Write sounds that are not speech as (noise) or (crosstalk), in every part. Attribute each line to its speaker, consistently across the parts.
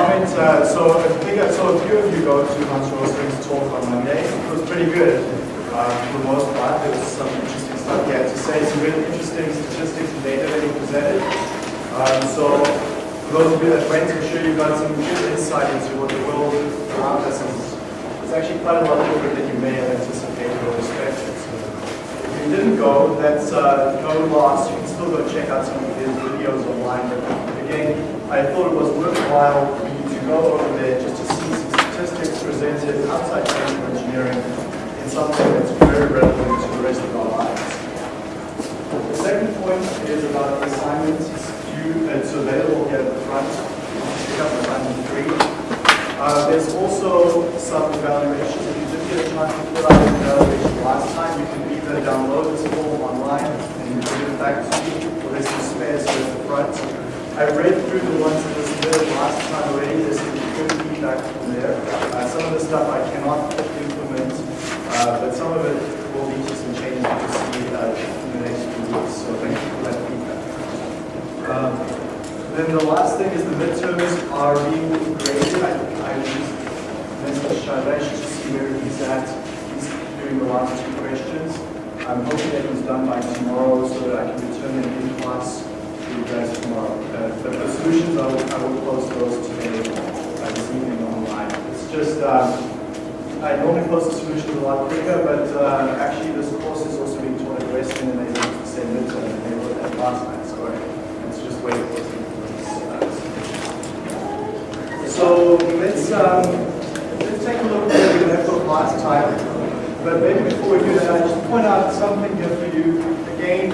Speaker 1: Uh, so I think I saw a few of you go to Hans Rosling's talk on Monday. It was pretty good uh, for the most part. There was some interesting stuff he had to say, some really interesting statistics and data that he presented. Um, so for those of you that went, I'm sure you got some good insight into what the world around us is. It's actually quite a lot different than you may have anticipated or expected. So if you didn't go, that's uh, no loss. You can still go check out some of his videos online. But again, I thought it was worthwhile go over there just to see some statistics presented outside chemical engineering in something that's very relevant to the rest of our lives. The second point is about the assignments. Due, it's available here at the front. Pick up assignment three. Uh, there's also some evaluations. If you did get a chance to fill out an evaluation last time, you can either download this form online and you give it back to me, or there's some spares here at the front. I read through the ones that were submitted last time already. There's some good feedback from there. Uh, some of the stuff I cannot implement, uh, but some of it will lead to some changes you'll see uh, in the next few weeks. So thank you for that feedback. Um, then the last thing is the midterms are being graded. I, I just messaged Chavez to see where he's at. He's doing the last two questions. I'm hoping that done by tomorrow so that I can return them in class to you guys tomorrow. Uh, but the solutions, I will, I will post those today, uh, this evening online. It's just, um, I normally post the solutions a lot quicker, but uh, actually this course is also being taught at Western and they use the same midterm and they wrote that last night, so it's just waiting for some so let's um, let's take a look at what we left off last time. But maybe before we do that, I'll just point out something here for you. Again,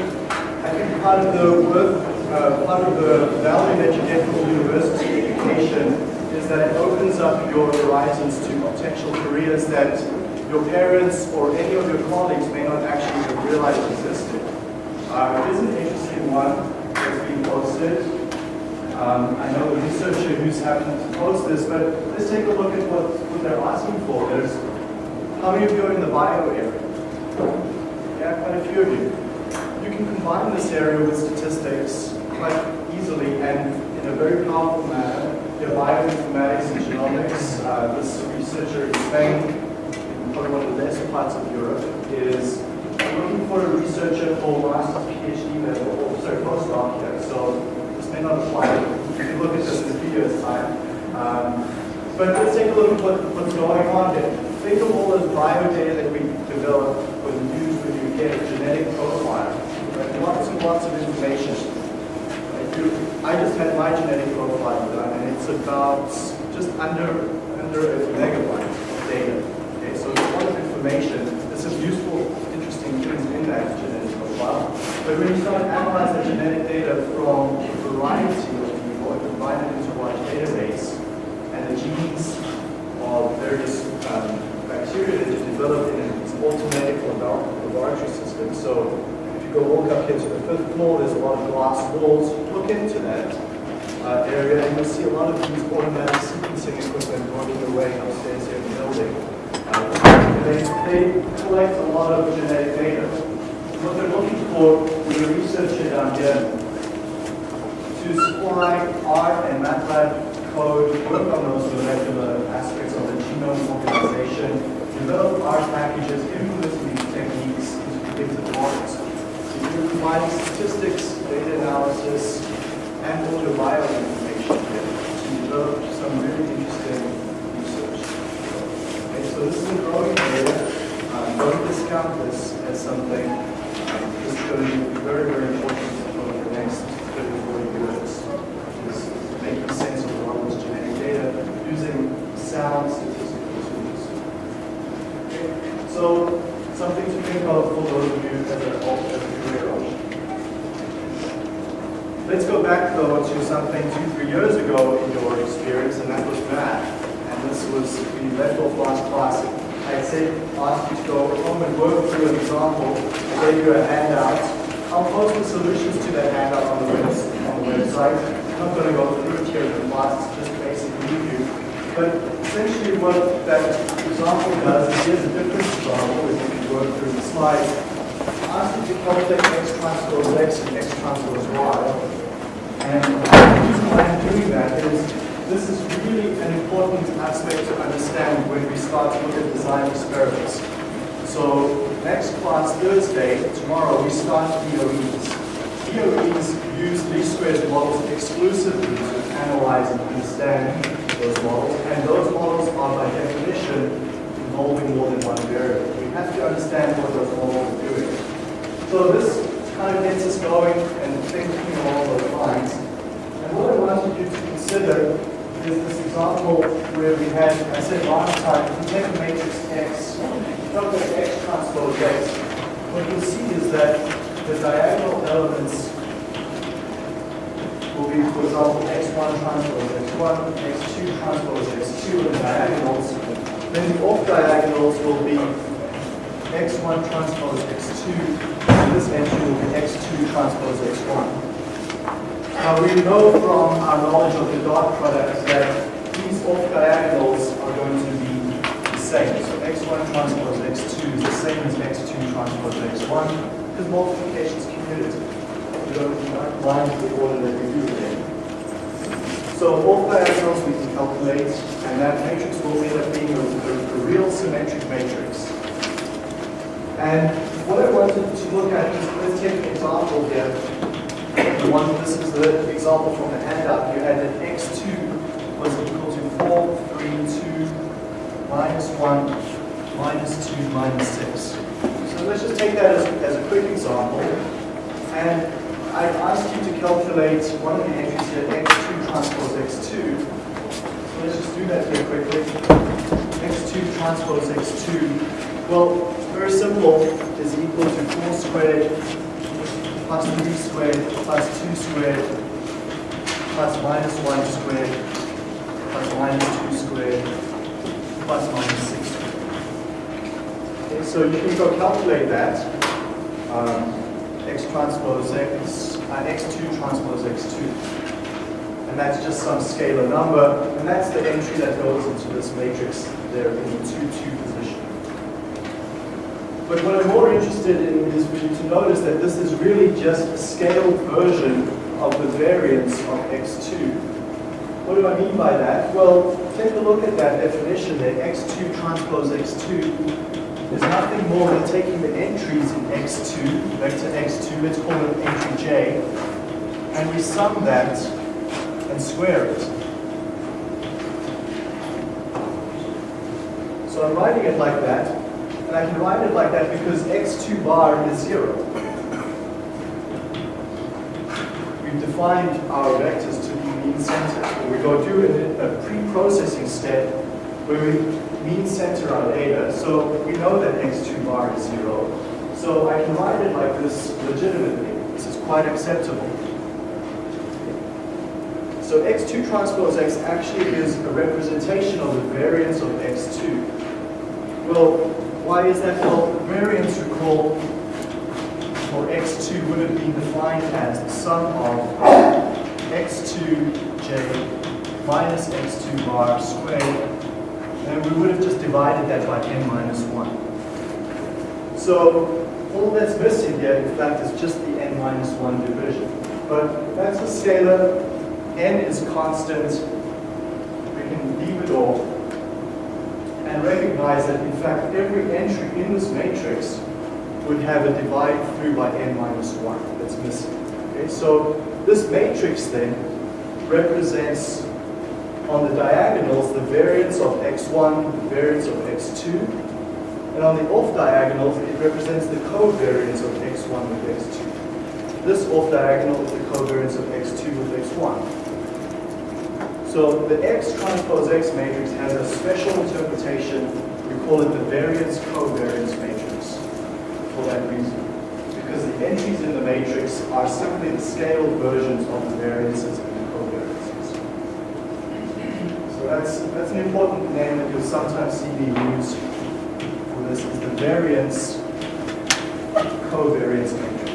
Speaker 1: I think part of the worth, uh, part of the value that you get from university education is that it opens up your horizons to potential careers that your parents or any of your colleagues may not actually have realized existed. Uh, here's an interesting one that's been posted. Um, I know the researcher who's happened to post this, but let's take a look at what, what they're asking for. There's, how many of you are in the bio area? Yeah, quite a few of you. You can combine this area with statistics quite easily and in a very powerful manner. Your bioinformatics and genomics, uh, this researcher in Spain, in probably one of the best parts of Europe, is looking for a researcher for master's PhD level, or sorry, postdoc here. So may not apply. You can look at this in a few years' time. Um, but let's take a look at what, what's going on here. Think of all this bio data that we develop or use when you get a genetic profile. Right? Lots and lots of information. I just had my genetic profile done, and it's about just under under a megabyte of data. Okay, so it's a lot of information. There's some useful, interesting things in that genetic profile. But when you start analyzing genetic data from a variety of people and combine it into one database, and the genes of various um, bacteria that you develop in an automatic laboratory system. So if you go walk up here to the fifth floor, there's a lot of glass walls. Look into that uh, area, and you'll see a lot of these automatic sequencing equipment working away upstairs here in the building. Uh, they, they collect a lot of genetic data what they're looking for with the researcher down here to supply R and MATLAB code, work on those molecular aspects of the genome organization, develop R packages, implement these techniques into predictive models. So you're combining statistics, data analysis, and all your bioinformation to develop some really interesting research. Okay, so this is a growing area. Uh, don't discount this as something this is going to be very, very important for the next 30, 40 years. Is making sense of all this genetic data using sound statistical tools. Okay. So something to think of for those of you as a, as a career option. Let's though to something two, three years ago in your experience, and that was math. And this was, left off last class I said, ask you to go home and work through an example. I gave you a handout. I'll post the solutions to that handout on the, web, on the website. I'm not going to go through it here in the class, it's just basic review. But essentially what that example does is here's a different example if you can work through the slides. Ask you to calculate x transpose x and x transpose y. And the reason why I'm doing that is this is really an important aspect to understand when we start to look at design experiments. So next class, Thursday, tomorrow, we start DOEs. DOEs use least squares models exclusively to analyze and understand those models, and those models are by definition involving more than one variable. We have to understand what those models are doing. So this kind of gets us going and thinking along those lines. And what I wanted you to consider is this example where we had, I said last time, if we take a matrix X, look at X transpose X, what you'll see is that the diagonal elements will be, for example, X1 transpose X1, X2 transpose X2 in the diagonals. Then the off diagonals will be X1 transpose X2 this entry will be x2 transpose x1. Now we know from our knowledge of the dot product that these off diagonals are going to be the same. So x1 transpose x2 is the same as x2 transpose x1 because multiplication is commutative. We don't line the order that we do here. So off diagonals we can calculate, and that matrix will end up being a, a, a real symmetric matrix. And what I wanted to look at is, let's take an example here. The one, this is the example from the handout. You had that x2 was equal to 4, 3, 2, minus 1, minus 2, minus 6. So let's just take that as, as a quick example. And I asked you to calculate one of the entries here, x2 transpose x2. So let's just do that here quickly. X2 transpose x2. Well, very simple, is equal to 4 squared plus 3 squared plus 2 squared plus minus 1 squared plus minus 2 squared plus minus 6 squared. Okay, so you can go calculate that. Um, x transpose x, uh, x2 transpose x2. And that's just some scalar number, and that's the entry that goes into this matrix there in the 2, 2 position. But what I'm more interested in is for you to notice that this is really just a scaled version of the variance of x2. What do I mean by that? Well, take a look at that definition there, x2 transpose x2 is nothing more than taking the entries in x2, vector x2, let's call it entry j, and we sum that and square it. So I'm writing it like that, and I can write it like that because x2 bar is 0. We've defined our vectors to be mean centered. We go do a, a pre-processing step where we mean center our data. So we know that x2 bar is 0. So I can write it like this legitimately. This is quite acceptable. So x2 transpose x actually is a representation of the variance of x2. Well, why is that? Well, variance, recall, for x2 would have been defined as the sum of x2j minus x2 bar squared, and we would have just divided that by n minus 1. So all that's missing here, in fact, is just the n minus 1 division. But that's a scalar, n is constant, we can leave it off and recognize that in fact every entry in this matrix would have a divide through by n minus 1 that's missing. Okay, so this matrix then represents on the diagonals the variance of x1, the variance of x2, and on the off diagonals it represents the covariance of x1 with x2. This off diagonal is the covariance of x2 with x1. So the X transpose X matrix has a special interpretation. We call it the variance covariance matrix for that reason. Because the entries in the matrix are simply the scaled versions of the variances and the covariances. So that's, that's an important name that you'll sometimes see me use for this is the variance covariance matrix.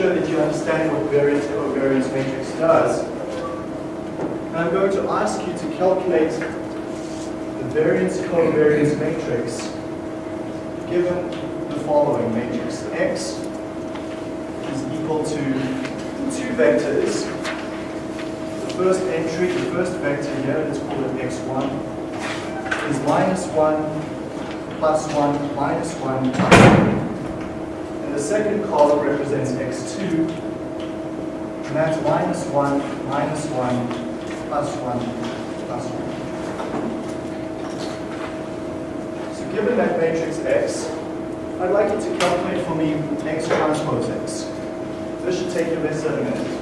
Speaker 1: sure that you understand what variance covariance matrix does. And I'm going to ask you to calculate the variance covariance matrix given the following matrix. X is equal to two vectors. The first entry, the first vector here, let's call it x1, is minus 1, plus 1, minus 1, and the second column represents x2, and that's minus 1, minus 1, plus 1, plus 1. So given that matrix X, I'd like you to calculate for me X transpose X. This should take you less than a minute.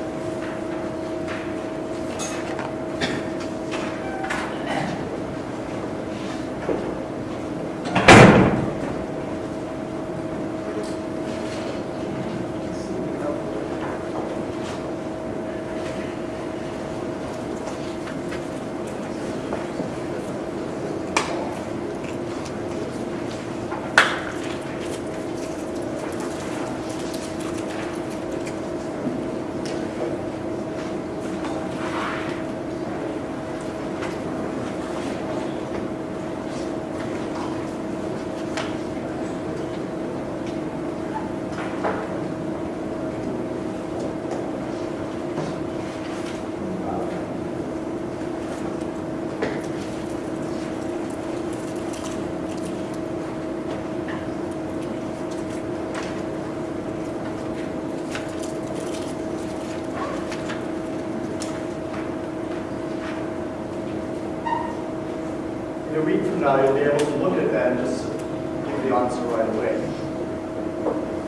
Speaker 1: In you'll be able to look at that and just give the answer right away.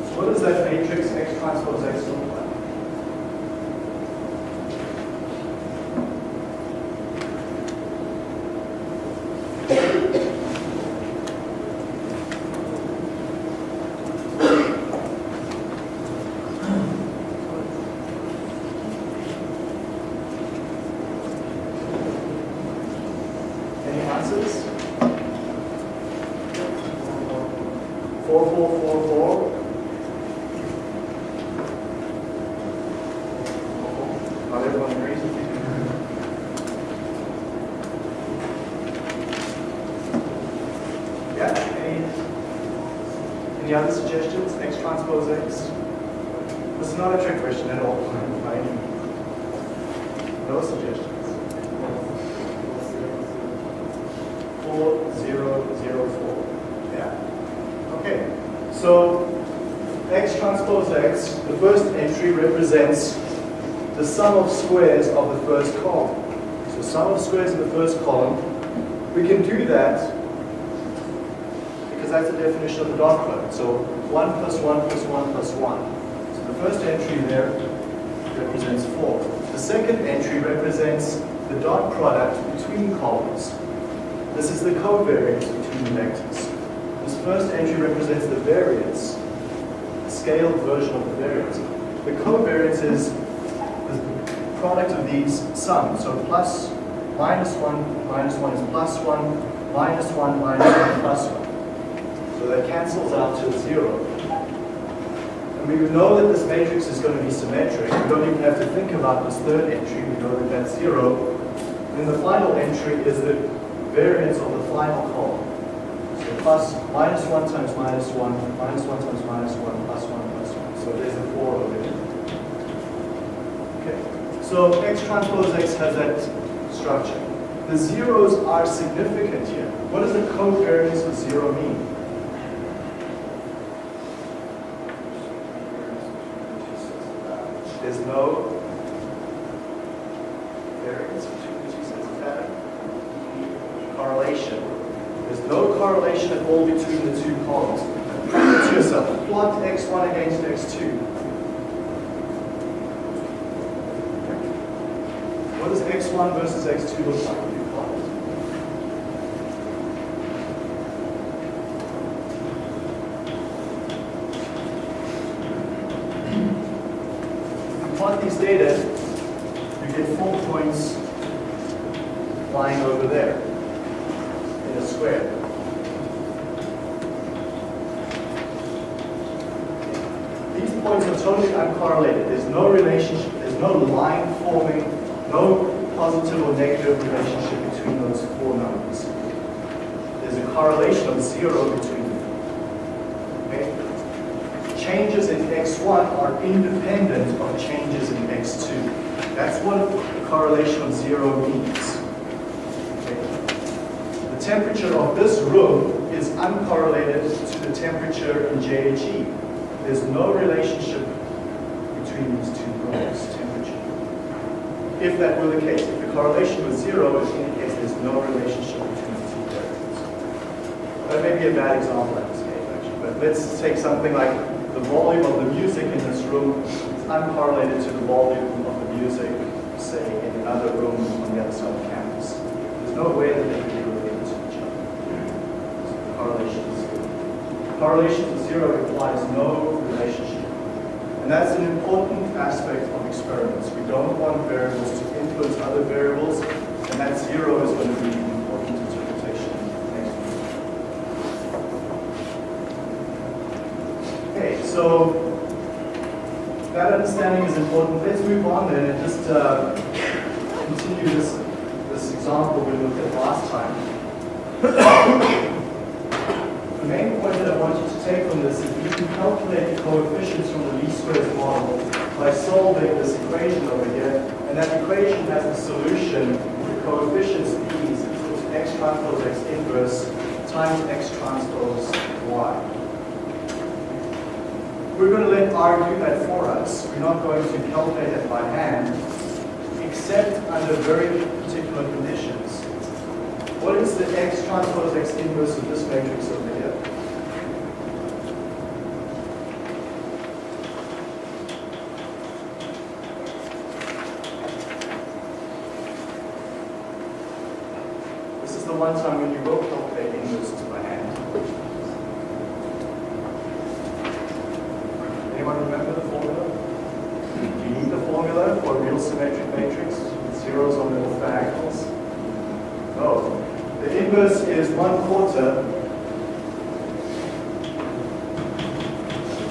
Speaker 1: So what does that matrix X transpose X look like? Any answers? Four, four, four, four. Not everyone agrees with you. Yeah, any, any other suggestions? X transpose X? This is not a trick question at all, right? No suggestions. Four, zero, zero, four. Yeah. Okay. So X transpose X, the first entry represents the sum of squares of the first column. So sum of squares of the first column, we can do that that's the definition of the dot product. So 1 plus 1 plus 1 plus 1. So the first entry there represents 4. The second entry represents the dot product between columns. This is the covariance between the vectors. This first entry represents the variance, the scaled version of the variance. The covariance is the product of these sums. So plus, minus 1, minus 1 is plus 1, minus 1, minus 1, plus 1. So that cancels out to 0. And we know that this matrix is going to be symmetric. We don't even have to think about this third entry. We know that that's 0. Then the final entry is the variance of the final column. So plus, minus 1 times minus 1, minus 1 times minus 1, plus 1, plus 1. So there's a 4 over there. Okay. So X transpose X has that structure. The zeros are significant here. What does the covariance of 0 mean? There's no variance. Correlation. There's no correlation at all between the two columns. Prove it to yourself. Plot x1 against x2. What does x1 versus x2 look like when you plot it? If you plot these data, you get four points lying over there in a square. These points are totally uncorrelated. There's no relationship, there's no line forming, no positive or negative relationship between those four numbers. There's a correlation of zero between them. Okay? Changes in x1 are independent of changes in x2. That's what the correlation of zero means. Okay? The temperature of this room is uncorrelated to the temperature in JHE. There's no relationship between these two rooms, temperature. If that were the case, if the correlation was zero, it indicates there's no relationship between the two variables. That may be a bad example at this case, actually, but let's take something like the volume of the music in this room is uncorrelated to the volume of the music, say, in another room on the other side of campus. There's no way that they could be related to each other. So the correlation is zero. Correlation to zero implies no relationship. And that's an important aspect of experiments. We don't want variables to influence other variables, and that zero is going to be an important interpretation next week. Okay, so that understanding is important. Let's move on then and just uh, continue this, this example we looked at last time. (coughs) The main point that I want you to take from this is you can calculate the coefficients from the least squares model by solving this equation over here, and that equation has the solution, the coefficients these equals x transpose x inverse times x transpose y. We're going to let R do that for us. We're not going to calculate it by hand, except under very particular conditions. What is the x transpose x inverse of this matrix over here? This is the one time when you will calculate inverses by hand. Anyone remember the formula? Do you need the formula for a real symmetric matrix with zeros on the diagonals? No. The inverse is one quarter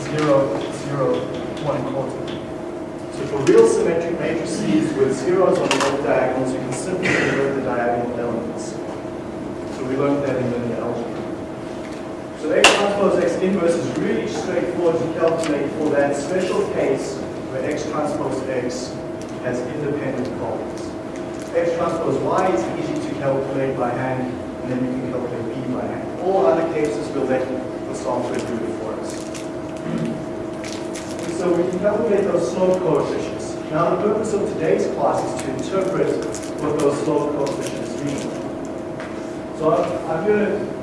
Speaker 1: zero, zero, one quarter. So for real symmetric matrices with zeros on both diagonals, you can simply convert the diagonal elements. So we learned that in linear algebra. So x transpose x inverse is really straightforward to calculate for that special case where x transpose x has independent columns. X transpose y is easy to calculate by hand, and then you can calculate b by hand. All other cases will let the software do it for us. So we can calculate those slope coefficients. Now the purpose of today's class is to interpret what those slope coefficients mean. So I'm, I'm going to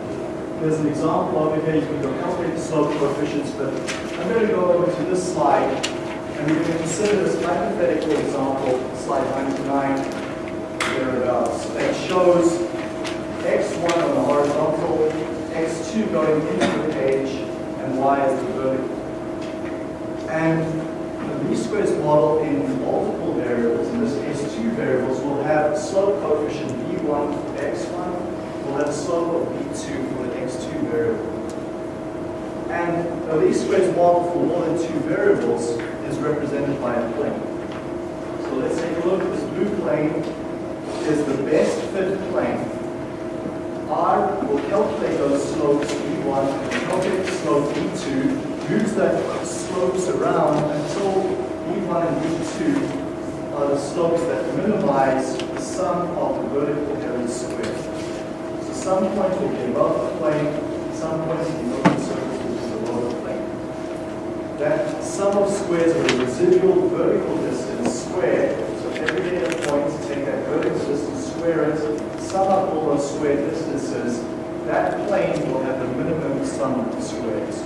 Speaker 1: there's an example over here, you can calculate the slope coefficients, but I'm going to go over to this slide, and we're going to consider this hypothetical example, slide 99, thereabouts, that shows x1 on the horizontal, x2 going into the page, and y as the vertical. And the least squares model in multiple variables, in this case two variables, will have slope coefficient b1 for x1, a slope of b2 for the x2 variable. And the least squares model for more than two variables is represented by a plane. So let's take a look. This blue plane is the best fit plane. R will calculate those slopes b1 and calculate slope b2, moves that slopes around until b1 and b2 are the slopes that minimize the sum of the vertical areas squared. So some point will be above the plane, some point will be below the surface, which is below the plane. That sum of squares of the residual vertical distance squared, so every data point, take that vertical distance, square it, sum up all those squared distances, that plane will have the minimum sum of the squares.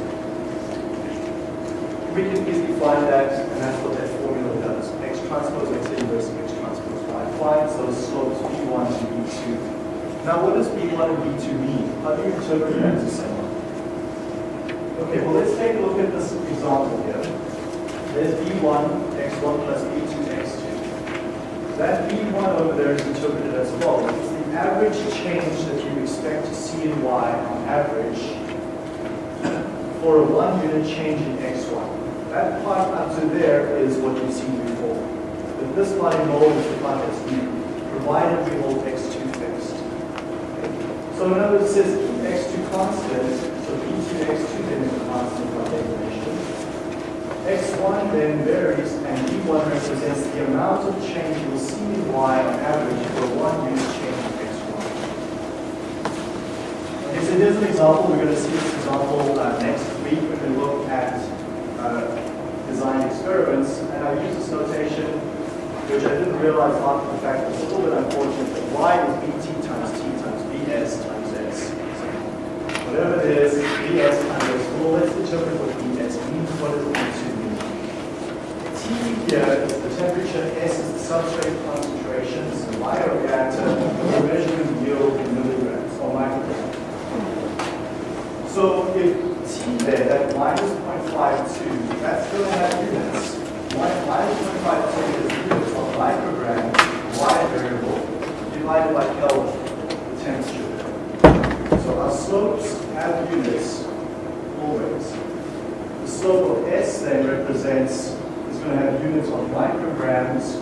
Speaker 1: We can easily find that, and that's what that formula does. X transpose X inverse X transpose Y. Finds those slopes B1 and B2. Now what does B1 and B2 mean? How do you interpret that to someone? Okay, well let's take a look at this example here. There's B1, X1 plus B2, X2. That B1 over there is interpreted as follows. It's the average change that you expect to see in Y on average for a one unit change in X1. That part up to there is what you've seen before. But this in is the part that's new. provided we hold x2 fixed. So in other words, says keep x2 constant, so b2 x2 then is constant by definition. x1 then varies, and b1 represents the amount of change you'll see in y on average for one unit change of x1. Okay, so here's an example. We're going to see this example uh, next week when we look at uh, design experiments. And I use this notation, which I didn't realize after the fact. It's a little bit unfortunate, but y is bt times t times bs times s. Whatever it is, s. Well, let's determine what bs means. What does it mean? T here is the temperature, s is the substrate concentration, so bioreactor, we're measuring yield in milligrams or micrograms. So if T there, that minus 0.52, that's going to have units. Mi- Minus 0.52 is units of microgram, Y variable, divided by Kelvin, the temperature. So our slopes have units always. The slope of S then represents, is going to have units of micrograms,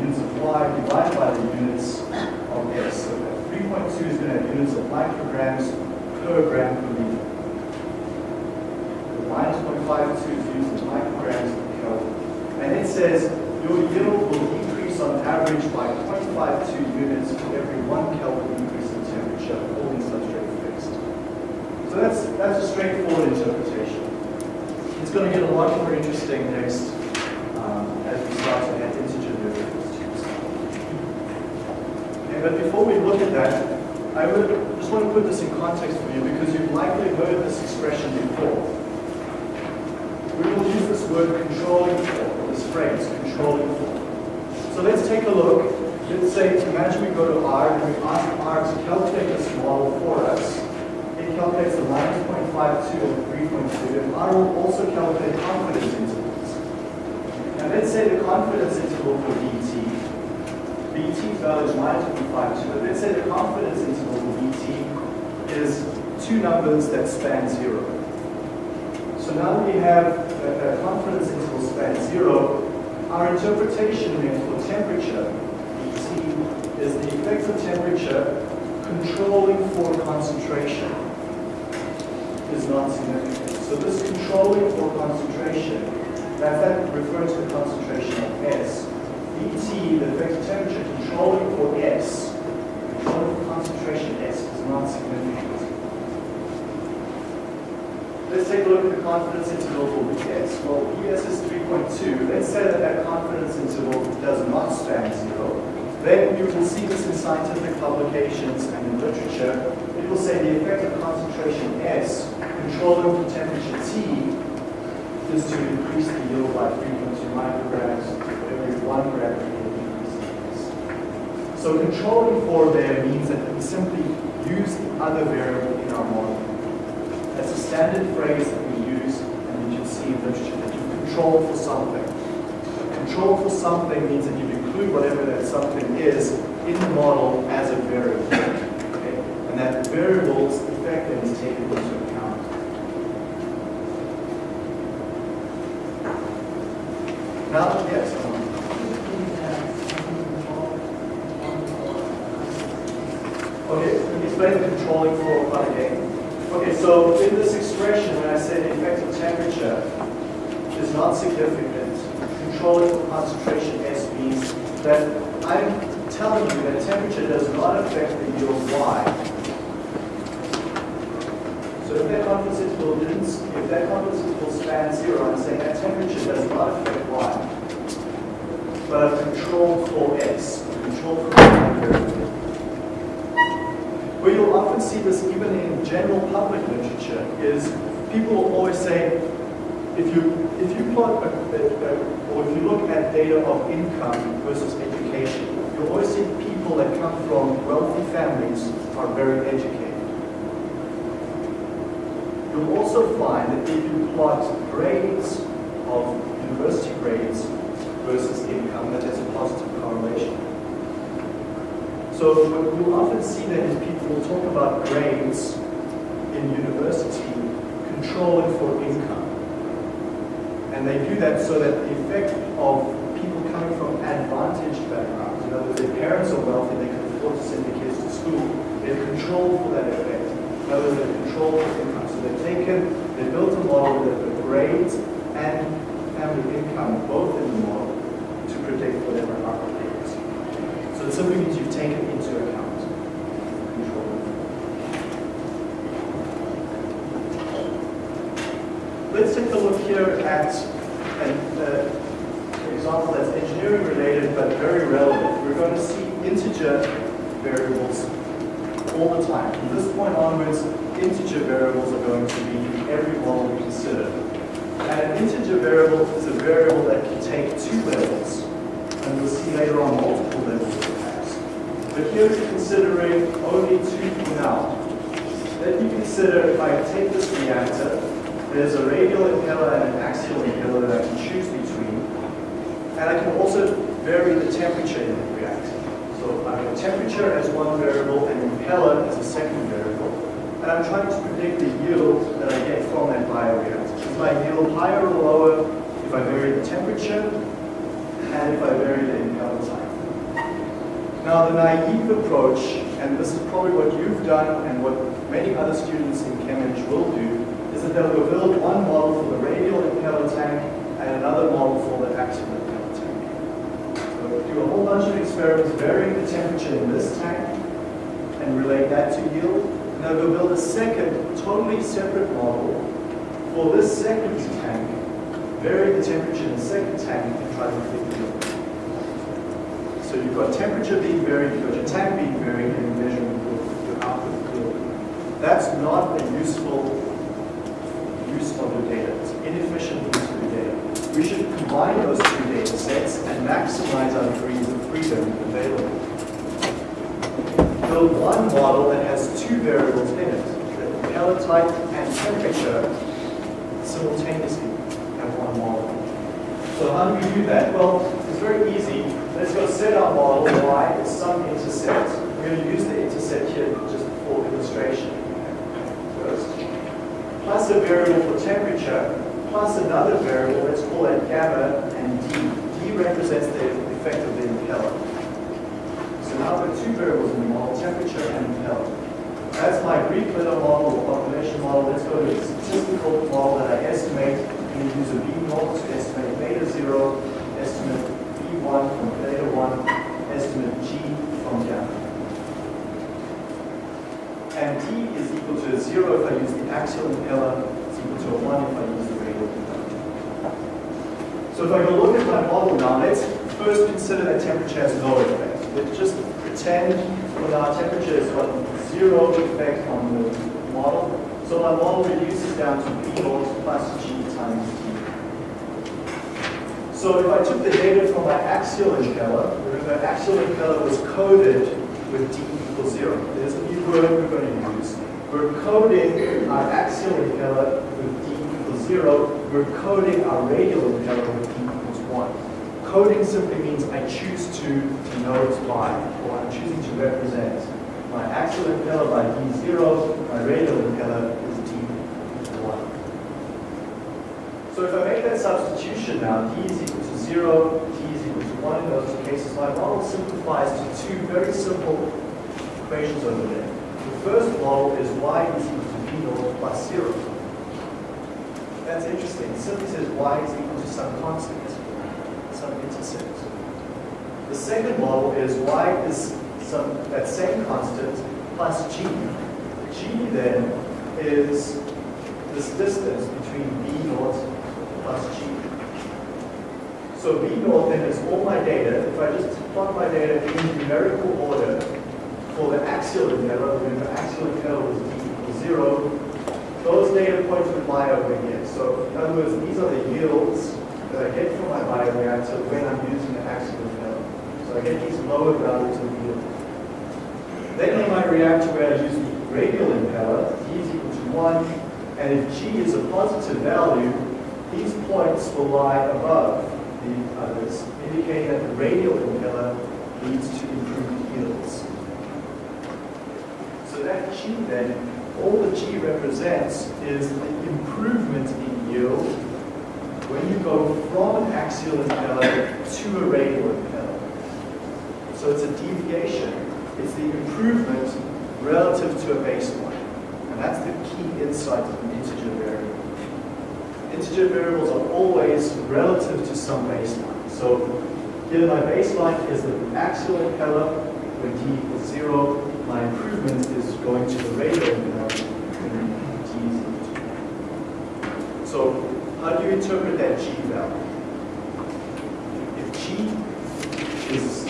Speaker 1: units of Y divided by the units of S. So that 3.2 is going to have units of micrograms per gram per liter. The minus 0.52 is used in micrograms per Kelvin. And it says your yield will decrease on average by 0.52 units for every 1 Kelvin increase in temperature, holding fixed. So that's, that's a straightforward interpretation. It's going to get a lot more interesting next um, as we start to add integer derivatives to this. Okay, but before we look at that, I would just want to put this in context for you because you've likely heard this expression before. We will use this word controlling for, this phrase, controlling for. So let's take a look. Let's say, imagine we go to R and we ask R to calculate this model for us. It calculates the minus 0.52 and 3.2, and R will also calculate confidence intervals. Now let's say the confidence interval for BT, BT value is minus 0.52, but let's say the confidence interval for BT is two numbers that span zero. So now that we have that, confidence interval span zero, our interpretation then for temperature, BT, is the effective temperature controlling for concentration is not significant. So this controlling for concentration, that's that referring to the concentration of S, BT, the effective temperature controlling for S, controlling for concentration S is not significant. Let's take a look at the confidence interval for BS. Well, BS is 3.2. Let's say that that confidence interval does not span zero. Then you will see this in scientific publications and in literature. It will say the effective concentration S, controlled for temperature T, is to increase the yield by 3.2 micrograms for every one gram per yield increase. So controlling for there means that we simply use the other variable in our model. That's a standard phrase that we use and you'll see in literature, that you control for something. Control for something means that you include whatever that something is in the model as a variable. Okay? And that variable's taken into account. Now, yes, Okay, explain the controlling for part again. Okay, so in this expression, when I say the effective temperature is not significant, controlling for concentration S means that I'm telling you that temperature does not affect the yield Y. So if that confidence interval didn't, if that confidence interval zero, I'm saying that temperature does not affect Y. But I've controlled for S, controlled for Y. Where you'll often see this even in general public literature is people will always say, if you if you plot a, a, a, or if you look at data of income versus education, you'll always see people that come from wealthy families are very educated. You'll also find that if you plot grades of university grades versus income, that has a positive correlation. So what you'll often see then is people will talk about grades in university controlling for income. And they do that so that the effect of people coming from advantaged backgrounds, in other words, their parents are wealthy, they can afford to send their kids to school. They've controlled for that effect. In other words, they've controlled for income. So they've taken, they've built a model that grades and family income both in the model to predict whatever outcome it is. So it simply means you've taken into account control. Let's take a look here at an uh, example that's engineering related but very relevant. We're going to see integer variables all the time. From this point onwards, integer variables are going to be in every model we consider. Integer variable is a variable that can take two levels, and we'll see later on multiple levels. But here we're considering only two for now. Then you consider if I take this reactor, there's a radial impeller and an axial impeller that I can choose between. And I can also vary the temperature in the reactor. So I have temperature as one variable and impeller as a second variable. And I'm trying to predict the yield that I get from that bioreactor. Is my yield higher or lower if I vary the temperature and if I vary the impeller time? Now the naive approach, and this is probably what you've done and what many other students in ChemEng will do, is that they'll build one model for the radial impeller tank and another model for the axial impeller tank. So do a whole bunch of experiments varying the temperature in this tank and relate that to yield. And they'll go build a second, totally separate model for this second tank, vary the temperature in the second tank and try to predict yield. So you've got temperature being varied, you've got your tank being varied, and you're measuring your, your output yield. That's not a useful use of your data. It's inefficient use of your data. We should combine those two data sets and maximize our degrees of freedom available. Build one model that has two variables in it, the pellet type and temperature, simultaneously have one model. So how do we do that? Well, it's very easy. Let's go set our model y is some intercept. We're going to use the intercept here just for illustration first plus a variable for temperature, plus another variable, let's call that gamma and d. d represents the effect of the impeller. So now we've got two variables in the model, temperature and impeller. That's my letter model or population model. Let's go to a statistical model that I estimate. To use a B naught to estimate beta 0, estimate B1 from beta 1, estimate G from gamma. And D is equal to 0 if I use the axial impeller, it's equal to a 1 if I use the radial impeller. So if I go look at my model now, let's first consider that temperature has no effect. Let's just pretend well, our temperature has got zero effect on the model. So my model reduces down to B naught plus G times T. So if I took the data from my axial impeller, remember axial impeller was coded with D equals zero. There's a new word we're going to use. We're coding our axial impeller with D equals zero. We're coding our radial impeller with D equals one. Coding simply means I choose to denote by, or I'm choosing to represent. My axial impeller by D0, my radial impeller is D1. So if I make that substitution now, D is equal to zero, T is equal to one in those two cases, my model simplifies to two very simple equations over there. The first model is y is equal to b naught plus zero. That's interesting. It simply says y is equal to some constant, some intercept. The second model is y is some that same constant plus g. g then is this distance between b naught plus g. So b naught then is all my data. If I just plot my data in numerical order, for the axial impeller, remember axial impeller was d equals zero, those data points would lie over here. So in other words, these are the yields that I get from my bioreactor when I'm using the axial impeller. So I get these lower values of yield. Then in my reactor where I use the radial impeller, d is equal to 1, and if g is a positive value, these points will lie above the others, indicating that the radial impeller leads to improved yields. So that G then, all the G represents is the improvement in yield when you go from an axial impeller to a radial impeller. So it's a deviation It's the improvement relative to a baseline. And that's the key insight of an integer variable. Integer variables are always relative to some baseline. So here my baseline is the axial impeller when t equals zero. My improvement is going to the radial impeller when t is equal to one. So how do you interpret that g value? If g is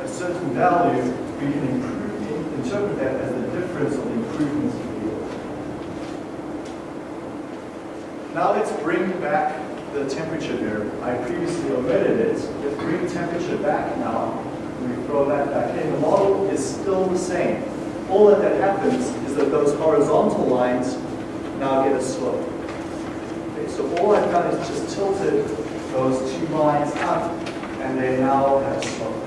Speaker 1: a certain value, we can improve, interpret that as the difference of the improvements yield. Now let's bring back the temperature variable. I previously omitted it. Let's bring temperature back now. We throw that back in. The model is still the same. All that, that happens is that those horizontal lines now get a slope. Okay, so all I've done is just tilted those two lines up, and they now have a slope.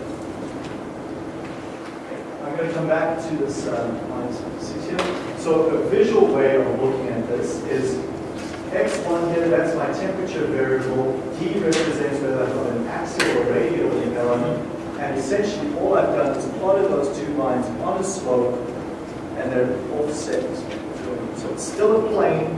Speaker 1: I'm going to come back to this um. So a visual way of looking at this is x1 here, that's my temperature variable. T represents whether I've got an axial or radial element. And essentially all I've done is plotted those two lines on a slope and they're offset. So it's still a plane.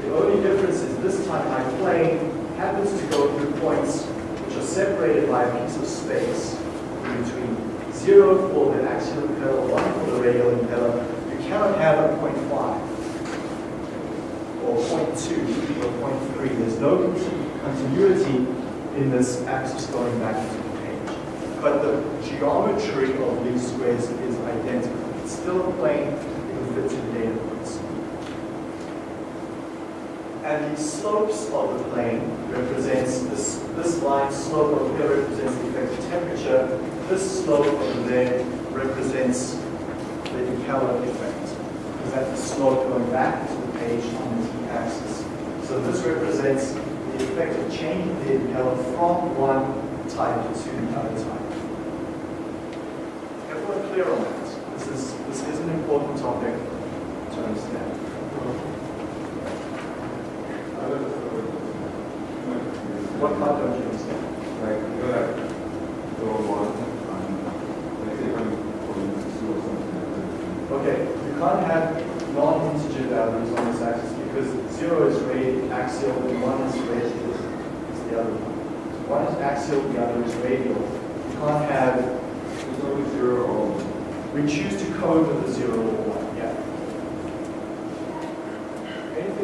Speaker 1: The only difference is this time my plane happens to go through points which are separated by a piece of space in between 0 for the axial impeller, 1 for the radial impeller. You cannot have a 0.5 or 0.2 or 0.3. There's no continuity in this axis going back into the page. But the geometry of these squares is identical. It's still a plane, it fits fit in data points. And the slopes of the plane represents this, this line slope over here represents the effective temperature. This slope over there represents the impeller effect. Because that the slope going back to the page on the t-axis. So this represents the effect of changing the impeller from one type to the other type. Everyone clear on that? This is, this is an important topic to understand. What part don't you understand?
Speaker 2: Like, you have go one, and like say I'm going to two or something like that.
Speaker 1: Okay, you can't have non-integer values on this axis because zero is radial, axial, and one is radial. It's the other one. One is axial, the other is radial. You can't have,
Speaker 2: It's only zero or
Speaker 1: we choose to code with a zero or one, yeah. Anything else that's,
Speaker 3: the axis temperature.
Speaker 1: yeah,
Speaker 3: So the slope, that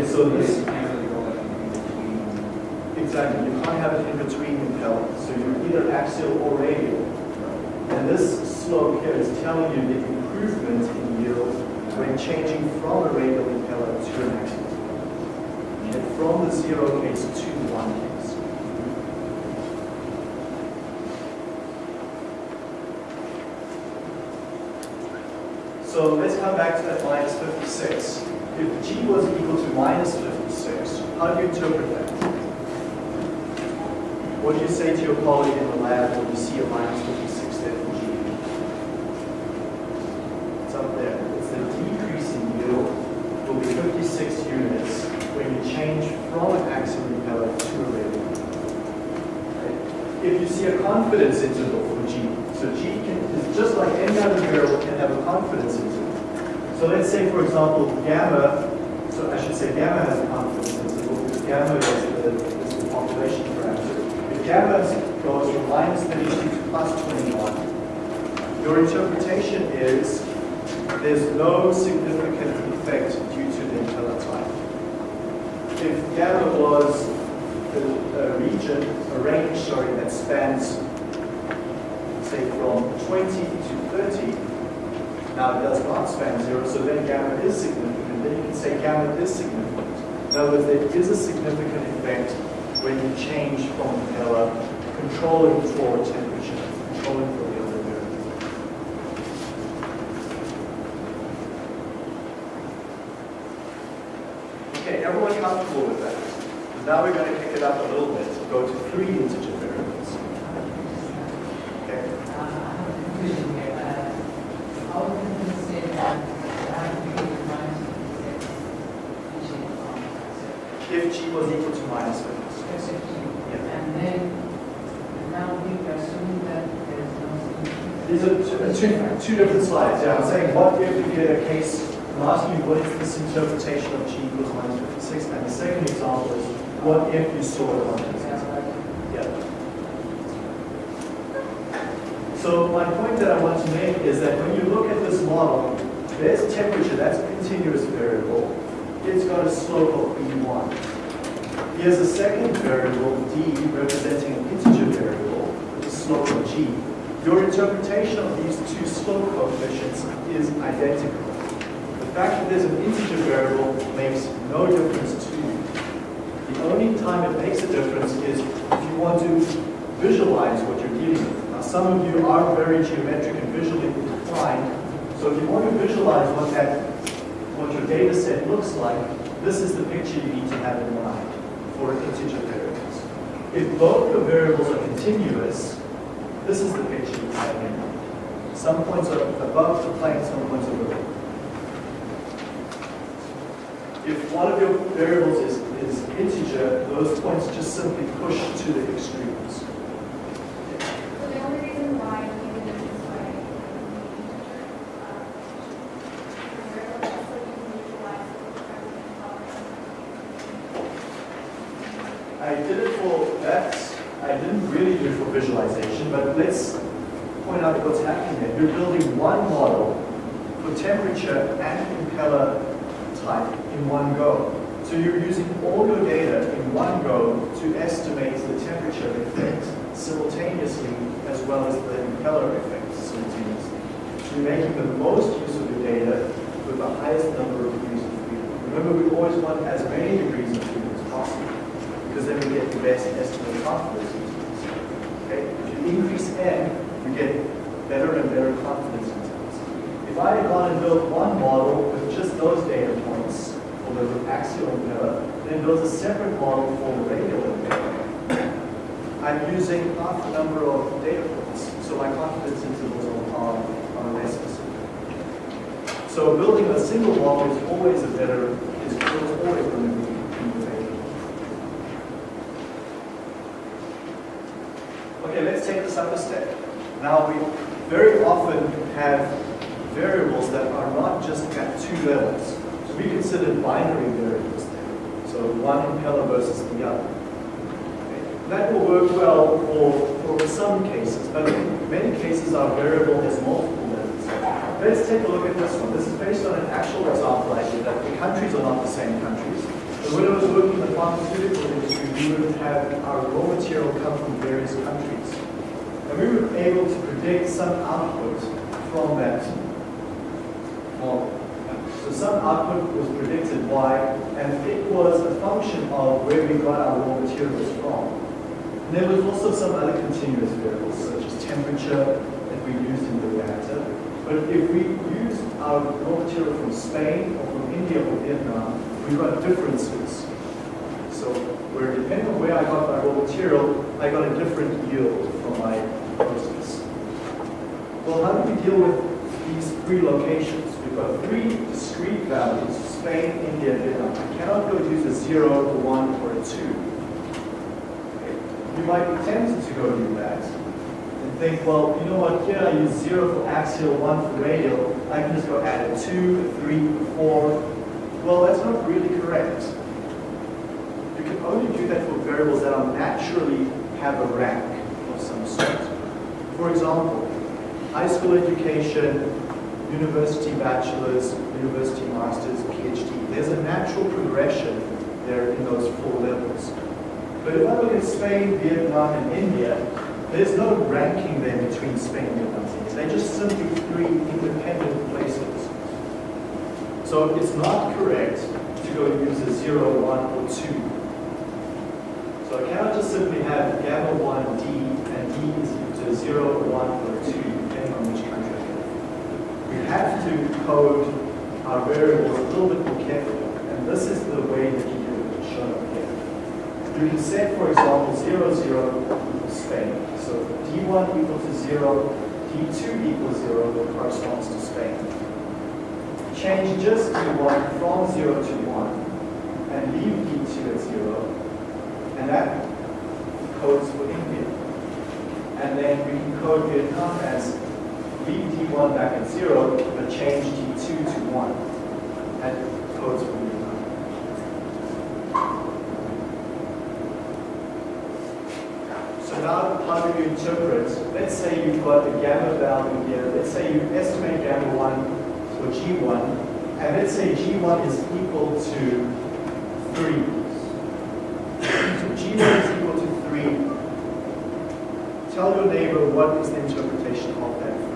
Speaker 1: Okay, so
Speaker 3: This
Speaker 1: exactly, you can't have it in between impellers. So you're either axial or radial. And this slope here is telling you the improvement in yield when changing from a radial impeller to an axial. And from the zero case to the one case. So let's come back to that minus 56. If g was equal to minus 56, how do you interpret that? What do you say to your colleague in the lab when you see a minus 56 there for g? It's up there. It's the decrease in yield will be 56 units when you change from an axial impeller to a radial right? If you see a confidence interval for g, so g can, is just like any other variable can have a confidence interval. So let's say, for example, gamma, so I should say gamma has a confidence interval because gamma is the, is the population parameter. If gamma goes from minus 32 to plus 21, your interpretation is there's no significant effect due to the impeller type. If gamma was a region, a range, sorry, that spans, say, from 20 to 30, now it does not span zero, so then gamma is significant. Then you can say gamma is significant. In other words, there is a significant effect when you change from impeller, controlling for temperature, controlling for the other variables. Okay, everyone comfortable with that? Now we're going to pick it up a little bit, go to three integer variables. Okay, if g was equal to minus 50.
Speaker 4: And then, now we assume that there is no.
Speaker 1: These are two, two, two different slides. Yeah, I'm saying what if we get a case, I'm asking you what is this interpretation of g equals minus 56? And the second example is what if you saw it on Yeah. So my point that I want to make is that when you look model, there's temperature, that's a continuous variable. It's got a slope of B1. Here's a second variable, D, representing an integer variable with a slope of G. Your interpretation of these two slope coefficients is identical. The fact that there's an integer variable makes no difference to you. The only time it makes a difference is if you want to visualize what you're dealing with. Now, some of you are very geometric and visually inclined, so if you want to visualize what that, what your data set looks like, this is the picture you need to have in mind for integer variables. If both your variables are continuous, this is the picture you have in mind. Some points are above the plane, some points are below. If one of your variables is, is integer, those points just simply push to the extremes.
Speaker 5: So the only reason why you did this way is so you can visualize the present
Speaker 1: I did it for that. I didn't really do it for visualization, but let's point out what's happening there. You're building one model for temperature and impeller type in one go. So you're using all your data in one go to estimate the temperature effect simultaneously as well as the impeller effect simultaneously. So you're making the most use of your data with the highest number of degrees of freedom. Remember, we always want as many degrees of freedom as possible because then we get the best estimate of confidence intervals. Okay? If you increase n, you get better and better confidence intervals. If I had gone and built one model with just those data points for the axial impeller, then built a separate model for impeller, I'm using half the number of data points, so my confidence intervals are, are less specific. So building a single model is always a better, is always going to be. Okay, let's take this up a step. Now, we very often have variables that are not just at two levels. So we consider binary variables there. So one impeller versus the other. That will work well for, for some cases, but in many cases our variable has multiple. Let's take a look at this one. This is based on an actual example I did that the countries are not the same countries. When I was working in the pharmaceutical industry, we would have our raw material come from various countries. And we were able to predict some output from that model. So some output was predicted Y, and it was a function of where we got our raw materials from. And there was also some other continuous variables, such as temperature that we used in the reactor. But if we used our raw material from Spain or from India or Vietnam, we got differences. So where depending on where I got my raw material, I got a different yield from my process. Well, how do we deal with these three locations? We've got three discrete values, Spain, India, Vietnam. I cannot go use a zero, a one, or a two. Okay. You might be tempted to go do that and think, well, you know what, here I use zero for axial, one for radial. I can just go add a two, a three, a four. Well, that's not really correct. You can only do that for variables that are naturally have a rank of some sort. For example, high school education, university bachelor's, university master's, PhD. There's a natural progression there in those four levels. But if I look at Spain, Vietnam, and India, there's no ranking there between Spain, Vietnam, and India. They're just simply three independent places. So it's not correct to go use a zero, one, or two. So I cannot just simply have gamma 1 d, and d is equal to 0, 1, or 2, depending on which country you're in. We have to code our variables a little bit more carefully, and this is the way that you it, shown up here. You can set, for example, 0, 0 equals Spain. So d1 equals to 0, d2 equals 0 corresponds to Spain. Change just d1 from 0 to 1, and leave d2 at 0, and that codes for India. And then we can code Vietnam as leave D1 back at zero, but change D2 to one. That codes for Vietnam. So now how do you interpret, let's say you've got the gamma value here, let's say you estimate gamma 1 for G1, and let's say G1 is equal to 3. So G1 is equal to 3. Tell your neighbor what is the interpretation of that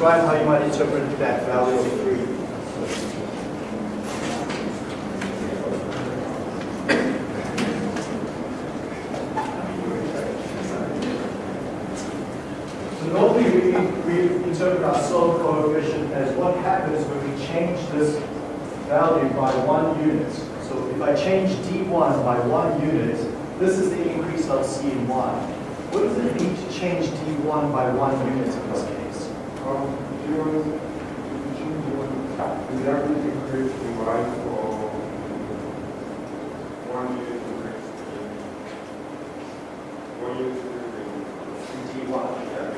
Speaker 1: describe how you might interpret that value of 3? So normally we, we interpret our slope coefficient as what happens when we change this value by one unit. So if I change D1 by one unit, this is the increase I'll see in Y. What does it mean to change D1 by one unit in this case?
Speaker 2: Um, do you want to change the one, is going to increase the Y for one unit increase? One unit increase.
Speaker 1: D1.
Speaker 2: Yeah.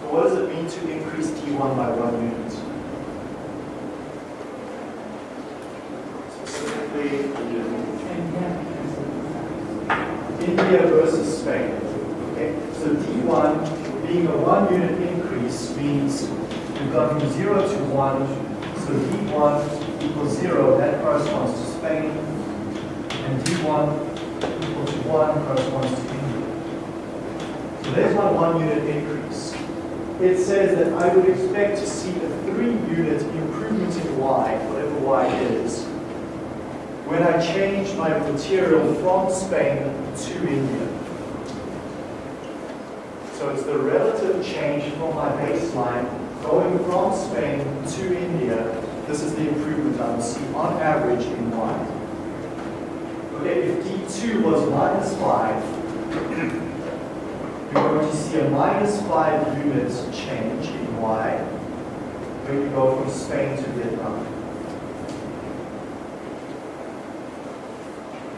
Speaker 1: So what does it mean to increase D1 by one unit? Specifically, India versus Spain. Okay, so D1 being a one unit means we've gone from zero to one. So D1 equals zero, that corresponds to Spain. And D1 equals one corresponds to India. So there's my one unit increase. It says that I would expect to see a three unit improvement in Y, whatever Y is, when I change my material from Spain to India. So it's the relative change from my baseline going from Spain to India. This is the improvement I will see on average in Y. Okay, if D2 was minus 5, you're going to see a minus 5 units change in Y when you go from Spain to Vietnam.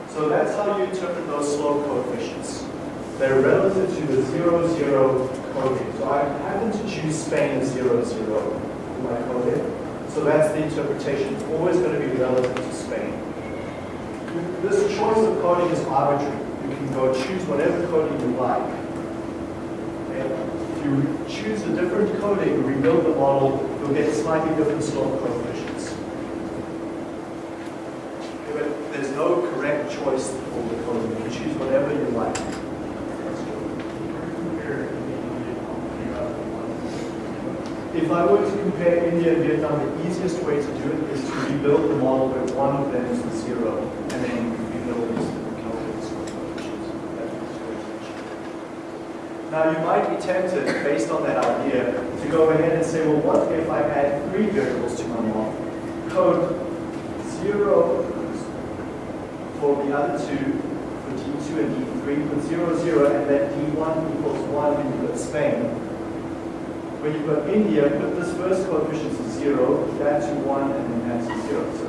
Speaker 1: So that's how you interpret those slope coefficients. They're relative to the 0, 0 coding. So I happen to choose Spain as 0, 0 in my coding. So that's the interpretation. It's always going to be relative to Spain. This choice of coding is arbitrary. You can go choose whatever coding you like. If you choose a different coding, rebuild the model, you'll get slightly different slope coefficients. But there's no correct choice for the coding. You can choose whatever you like. If I were to compare India and Vietnam, the easiest way to do it is to rebuild the model where one of them is the zero, and then rebuild calculations. Now, you might be tempted, based on that idea, to go ahead and say, well, what if I add three variables to my model? Code zero, for the other two, for D2 and D3, put 0, 0, and let D1 equals 1 when you put Spain. When you've got India, put this first coefficient to 0, that to 1, and then that to 0. So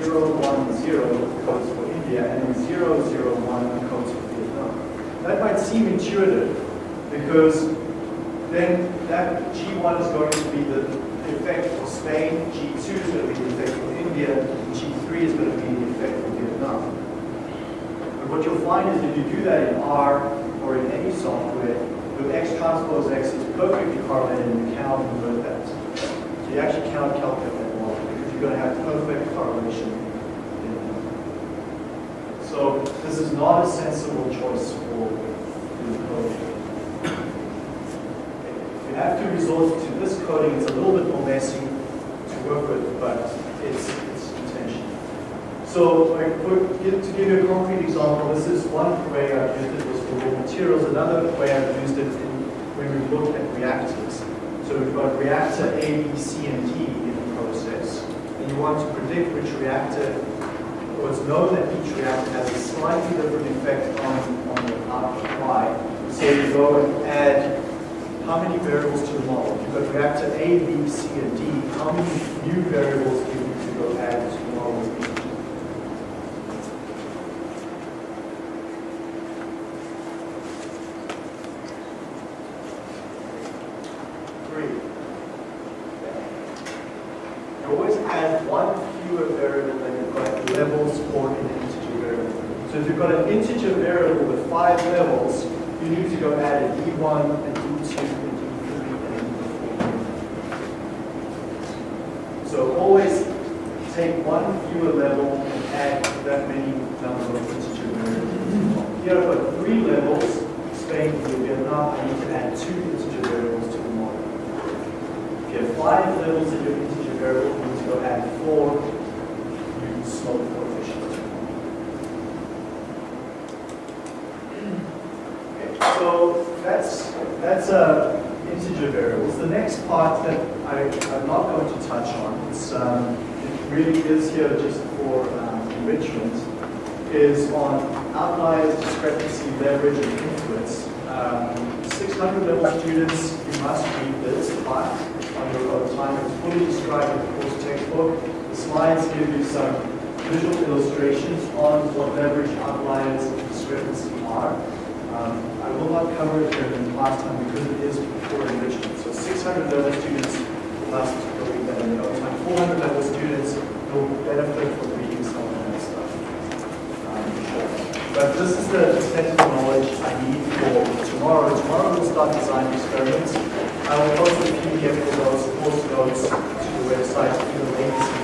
Speaker 1: 0, 1, 0 codes for India, and then 0, 0, 1 codes for Vietnam. That might seem intuitive, because then that G1 is going to be the effect for Spain, G2 is going to be the effect for India, and G3 is going to be the effect for Vietnam. But what you'll find is if you do that in R or in any software, with X transpose X is perfectly correlated and you cannot invert that. So you actually cannot calculate that model because you're going to have perfect correlation. So this is not a sensible choice for the code. You have to resort to this coding. It's a little bit more messy to work with, but it's. So for, give- to give you a concrete example, this is one way I've used it was for raw materials. Another way I've used it in, when we look at reactors. So we've got reactor A, B, C, and D in the process. And you want to predict which reactor, or it's known that each reactor has a slightly different effect on, on the output Y. So you go and add how many variables to the model? You've got reactor A, B, C, and D. How many new variables do you need to go add to the model? Three. You always add one fewer variable than you've got levels for an integer variable. So if you've got an integer variable with five levels, you need to go add a D1, a D2, a D3, and a D4. So always take one fewer level and add that many number of integer variables. Here I've got three levels, Spain, Vietnam, I need to add two integer variables to the model. If you have five levels in your integer variable, you need to go add four new slope coefficients. Okay, so that's that's uh, integer variables. The next part that I, I'm not going to touch on, it's, um, it really is here just for um, enrichment, is on outliers, discrepancy, leverage, and influence. Um, 600 level students, you must read this part on your own time. It's fully described in the course textbook. The slides give you some visual illustrations on what leverage, outliers, and discrepancy are. Um, I will not cover it here in the class time because it is for enrichment. So 600 level students in their own time. 400 level students will benefit from reading some of that stuff. Um, But this is the technical knowledge I need for tomorrow. Tomorrow we'll start designing experiments. I will post the PDF those course notes to the website. If you